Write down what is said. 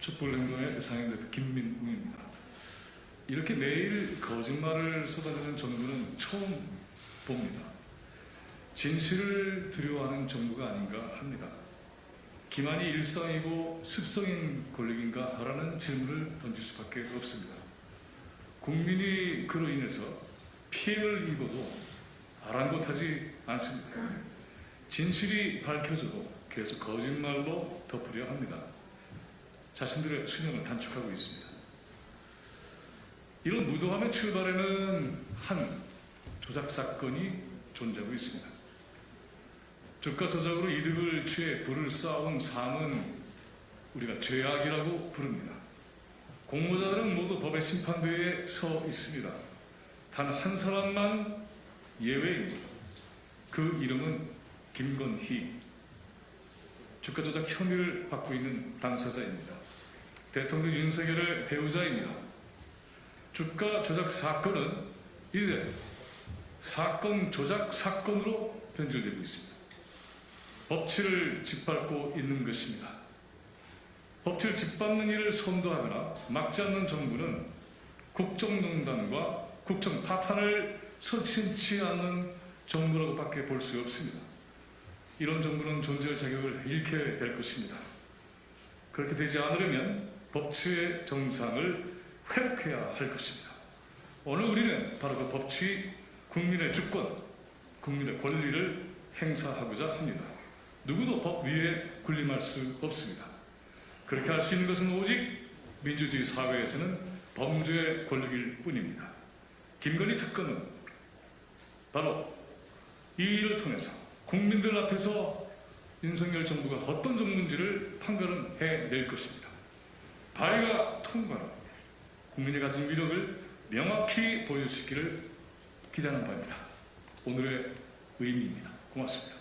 촛불행동의 상임대표 김민웅입니다. 이렇게 매일 거짓말을 쏟아내는 정부는 처음 봅니다. 진실을 두려워하는 정부가 아닌가 합니다. 기만이 일상이고 습성인 권력인가 하라는 질문을 던질 수밖에 없습니다. 국민이 그로 인해서 피해를 입어도 아랑곳하지 않습니다. 진실이 밝혀져도 계속 거짓말로 덮으려 합니다. 자신들의 수명을 단축하고 있습니다. 이런 무도함의 출발에는 한 조작 사건이 존재하고 있습니다. 주가 조작으로 이득을 취해 부를 쌓아온 삶은 우리가 죄악이라고 부릅니다. 공모자들은 모두 법의 심판대에 서 있습니다. 단 한 사람만 예외입니다. 그 이름은 김건희. 주가 조작 혐의를 받고 있는 당사자입니다. 대통령 윤석열의 배우자입니다. 주가 조작 사건은 이제 사건 조작 사건으로 변질되고 있습니다. 법치를 짓밟고 있는 것입니다. 법치를 짓밟는 일을 선도하거나 막지 않는 정부는 국정농단과 국정 파탄을 서슴치 않는 정부라고 밖에 볼 수 없습니다. 이런 정부는 존재할 자격을 잃게 될 것입니다. 그렇게 되지 않으려면 법치의 정상을 회복해야 할 것입니다. 오늘 우리는 바로 그 법치, 국민의 주권, 국민의 권리를 행사하고자 합니다. 누구도 법 위에 군림할 수 없습니다. 그렇게 할 수 있는 것은 오직 민주주의 사회에서는 범죄의 권력일 뿐입니다. 김건희 특검은 바로 이 일을 통해서 국민들 앞에서 윤석열 정부가 어떤 정부인지를 판가름 해낼 것입니다. 발의가 통과로 국민이 가진 위력을 명확히 보여주시기를 기대하는 바입니다. 오늘의 의미입니다. 고맙습니다.